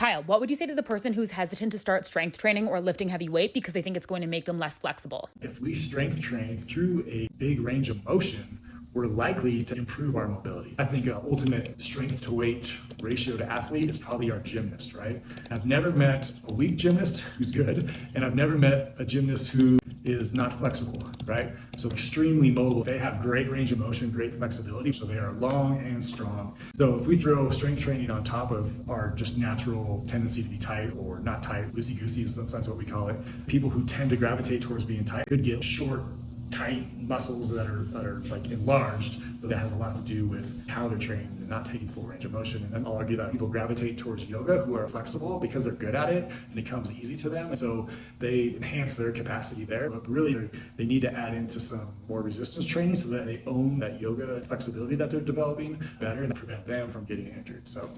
Kyle, what would you say to the person who's hesitant to start strength training or lifting heavy weight because they think it's going to make them less flexible? If we strength train through a big range of motion, we're likely to improve our mobility. I think an ultimate strength to weight ratio to athlete is probably our gymnast, right? I've never met a weak gymnast who's good, and I've never met a gymnast who is not flexible, right? So extremely mobile. They have great range of motion, great flexibility, so they are long and strong. So if we throw strength training on top of our just natural tendency to be tight or not tight, loosey-goosey is sometimes what we call it, people who tend to gravitate towards being tight could get short tight muscles that are that are like enlarged, but that has a lot to do with how they're trained and not taking full range of motion. And then I'll argue that people gravitate towards yoga who are flexible because they're good at it and it comes easy to them. So they enhance their capacity there. But really they need to add into some more resistance training so that they own that yoga flexibility that they're developing better and prevent them from getting injured. So